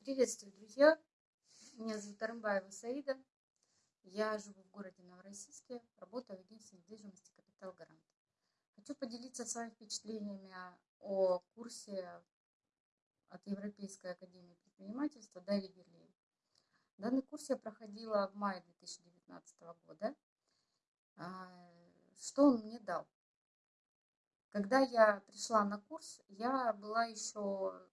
Приветствую, друзья! Меня зовут Арымбаева Саида. Я живу в городе Новороссийске, работаю в агентстве недвижимости «Капитал Гарант». Хочу поделиться с вами впечатлениями о курсе от Европейской академии предпринимательства Дарьи Герлей. Данный курс я проходила в мае 2019 года. А, что он мне дал? Когда я пришла на курс, я была еще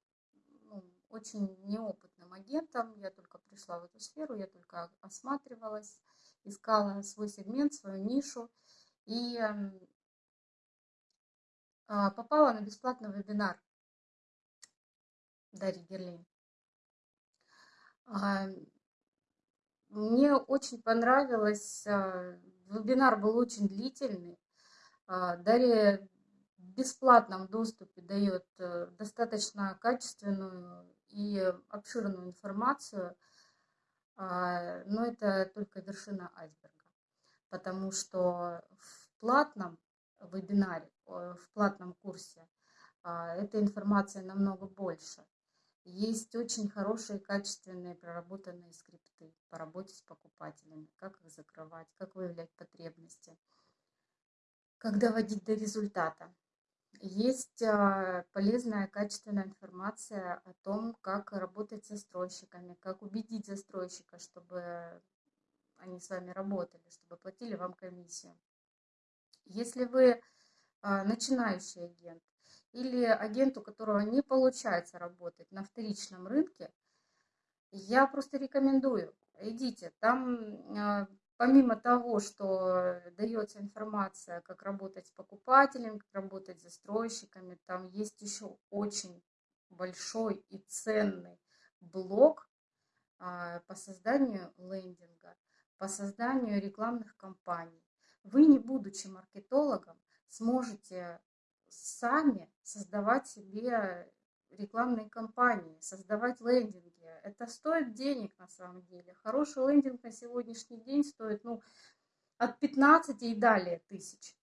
очень неопытным агентом. Я только пришла в эту сферу, я только осматривалась, искала свой сегмент, свою нишу. И а, попала на бесплатный вебинар Дарьи Герлин. А, мне очень понравилось, а, вебинар был очень длительный. Дарья в бесплатном доступе дает э, достаточно качественную и обширную информацию, а, но это только вершина айсберга, потому что в платном вебинаре, в платном курсе а, эта информация намного больше. Есть очень хорошие, качественные, проработанные скрипты по работе с покупателями, как их закрывать, как выявлять потребности, как доводить до результата. Есть а, полезная, качественная информация о том, как работать с застройщиками, как убедить застройщика, чтобы они с вами работали, чтобы платили вам комиссию. Если вы а, начинающий агент или агент, у которого не получается работать на вторичном рынке, я просто рекомендую, идите. Там а, помимо того, что дается информация, как работать с покупателем, как работать с застройщиками, там есть еще очень большой и ценный блок а, по созданию лендинга, по созданию рекламных кампаний. Вы, не будучи маркетологом, сможете сами создавать себе рекламные кампании, создавать лендинги. Это стоит денег на самом деле. Хороший лендинг на сегодняшний день стоит ну, от 15 и далее тысяч.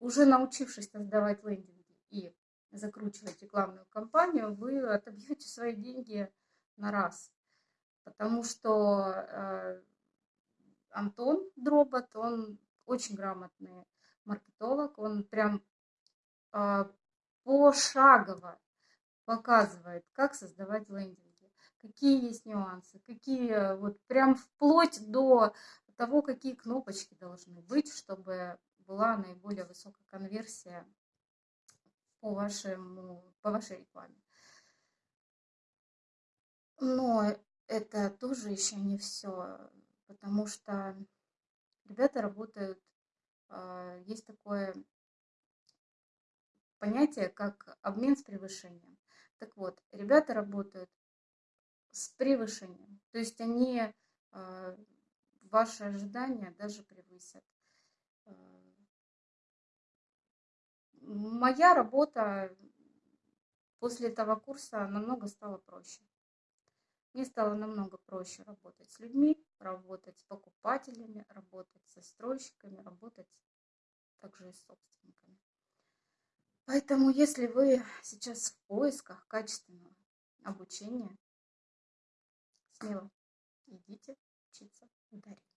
Уже научившись создавать лендинги и закручивать рекламную кампанию, вы отобьете свои деньги на раз. Потому что э, Антон Дробот, он очень грамотный маркетолог, он прям э, пошагово показывает, как создавать лендинги, какие есть нюансы, какие вот прям вплоть до того, какие кнопочки должны быть, чтобы была наиболее высокая конверсия по, вашему, по вашей рекламе. Но это тоже еще не все, потому что ребята работают, а, есть такое понятие, как обмен с превышением. Так вот, ребята работают с превышением. То есть они э, ваши ожидания даже превысят. Э, моя работа после этого курса намного стала проще. Мне стало намного проще работать с людьми, работать с покупателями, работать с застройщиками, работать также и с собственниками. Поэтому, если вы сейчас в поисках качественного обучения, смело идите учиться в Дарье.